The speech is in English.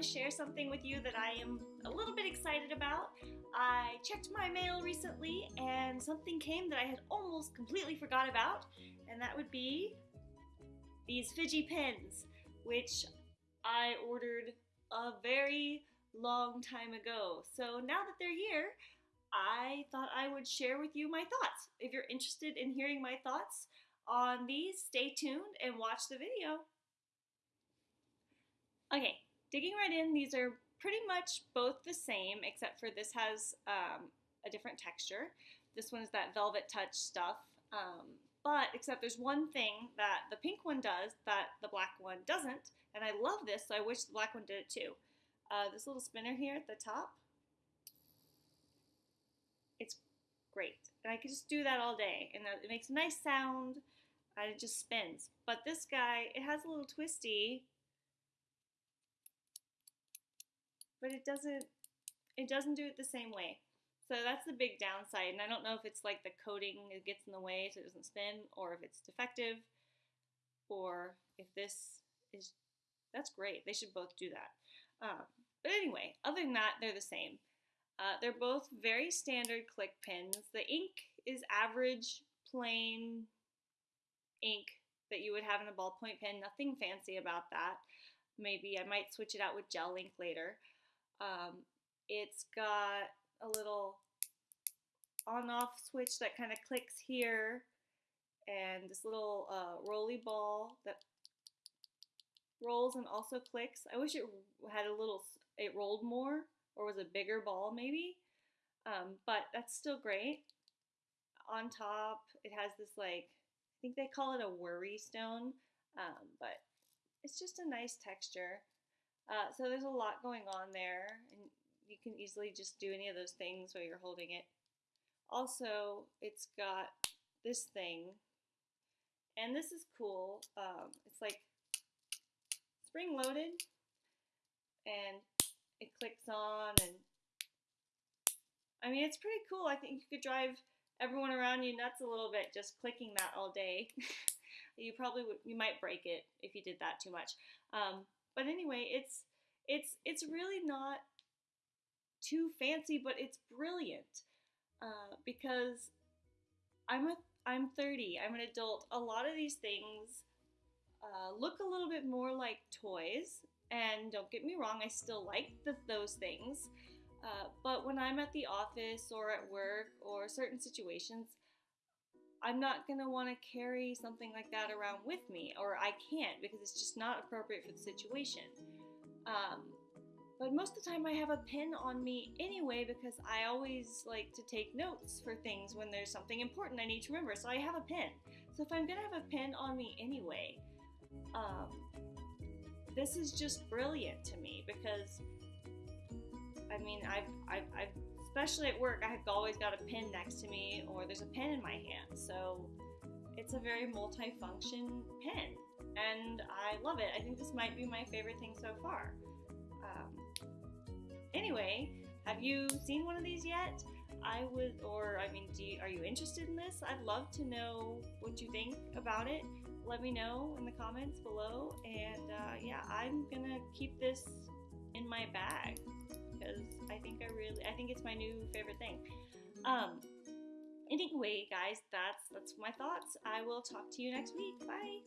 to share something with you that I am a little bit excited about. I checked my mail recently and something came that I had almost completely forgot about, and that would be these Fidgy pins, which I ordered a very long time ago. So now that they're here, I thought I would share with you my thoughts. If you're interested in hearing my thoughts on these, stay tuned and watch the video. Okay, digging right in, these are pretty much both the same, except for this has um, a different texture. This one's that velvet touch stuff. Um, but except there's one thing that the pink one does that the black one doesn't, and I love this, so I wish the black one did it too. Uh, this little spinner here at the top, it's great. And I can just do that all day, and it makes a nice sound, and it just spins. But this guy, it has a little twisty, but it doesn't it doesn't do it the same way. So that's the big downside. And I don't know if it's like the coating it gets in the way so it doesn't spin or if it's defective or if this is that's great. They should both do that. Um, but anyway, other than that, they're the same. Uh, they're both very standard click pins. The ink is average, plain ink that you would have in a ballpoint pen. Nothing fancy about that. Maybe I might switch it out with gel ink later. Um, it's got a little on-off switch that kind of clicks here and this little uh, rolly ball that rolls and also clicks. I wish it had a little, it rolled more or was a bigger ball maybe, um, but that's still great. On top, it has this like, I think they call it a worry stone, um, but it's just a nice texture. Uh, so there's a lot going on there, and you can easily just do any of those things while you're holding it. Also, it's got this thing, and this is cool. Um, it's like spring loaded, and it clicks on, and I mean, it's pretty cool. I think you could drive everyone around you nuts a little bit just clicking that all day. you probably would, you might break it if you did that too much. Um, but anyway, it's it's it's really not too fancy, but it's brilliant uh, because I'm a I'm 30. I'm an adult. A lot of these things uh, look a little bit more like toys, and don't get me wrong, I still like the, those things. Uh, but when I'm at the office or at work or certain situations, I'm not going to want to carry something like that around with me, or I can't because it's just not appropriate for the situation. Um, but most of the time I have a pen on me anyway because I always like to take notes for things when there's something important I need to remember. So I have a pen. So if I'm gonna have a pen on me anyway, um, this is just brilliant to me because I mean I've, I've, I've especially at work, I've always got a pen next to me or there's a pen in my hand. So it's a very multifunction pen I love it. I think this might be my favorite thing so far. Um, anyway, have you seen one of these yet? I would, or I mean, do you, are you interested in this? I'd love to know what you think about it. Let me know in the comments below. And uh, yeah, I'm gonna keep this in my bag because I think I really, I think it's my new favorite thing. Um, anyway, guys, that's that's my thoughts. I will talk to you next week. Bye.